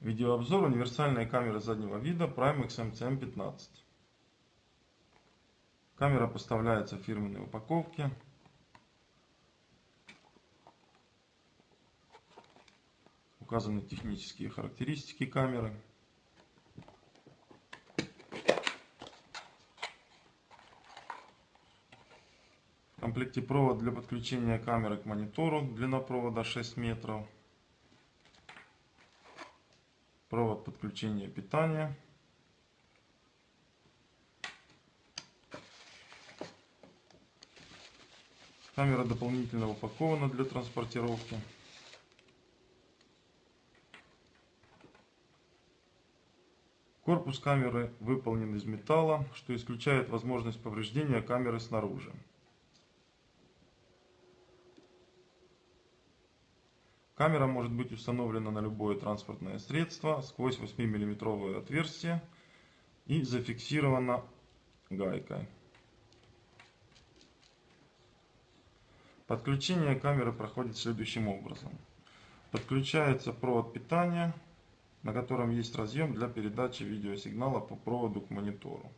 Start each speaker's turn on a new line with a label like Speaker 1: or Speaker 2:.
Speaker 1: Видеообзор универсальной камеры заднего вида Primex MCM15. Камера поставляется в фирменной упаковке. Указаны технические характеристики камеры. В комплекте провод для подключения камеры к монитору, длина провода 6 метров. Провод подключения питания. Камера дополнительно упакована для транспортировки. Корпус камеры выполнен из металла, что исключает возможность повреждения камеры снаружи. Камера может быть установлена на любое транспортное средство сквозь 8 миллиметровое отверстие и зафиксирована гайкой. Подключение камеры проходит следующим образом. Подключается провод питания, на котором есть разъем для передачи видеосигнала по проводу к монитору.